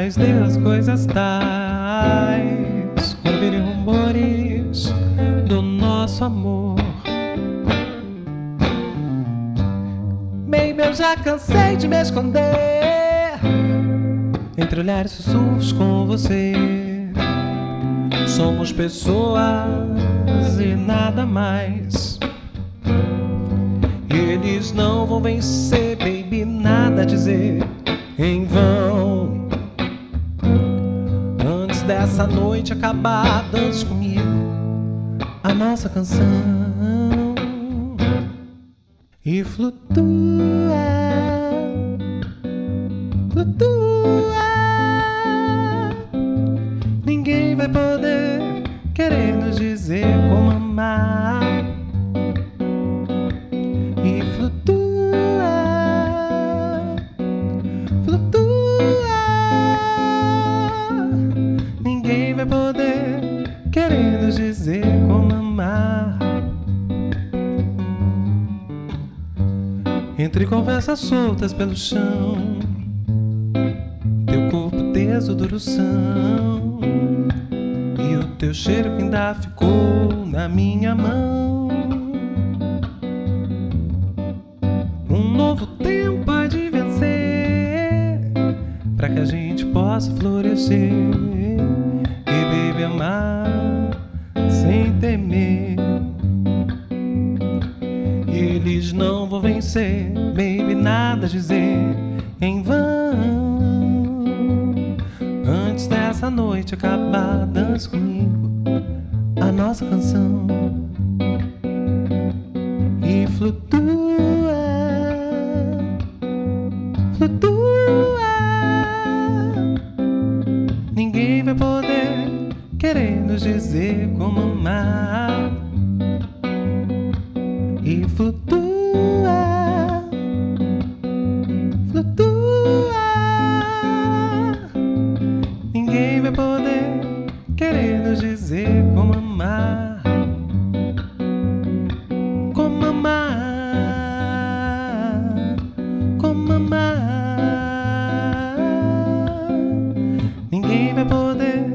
mais das coisas tais quando rumores do nosso amor. Baby, eu já cansei de me esconder entre olhares sussurros com você. Somos pessoas e nada mais. Eles não vão vencer, baby, nada a dizer em vão. Dessa noite acabar, dance comigo a nossa canção e flutua. Dizer como amar. Entre conversas soltas pelo chão, teu corpo teso do urução e o teu cheiro que ainda ficou na minha mão. Um novo tempo há de vencer para que a gente possa florescer e baby amar vencer, baby, nada dizer em vão. Antes dessa noite acabar, dance comigo a nossa canção e flutua, flutua. Ninguém vai poder querer nos dizer como amar e flutua. Poder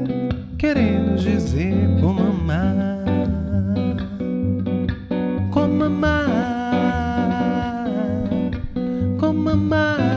querer nos dizer como amar como amar, como amar.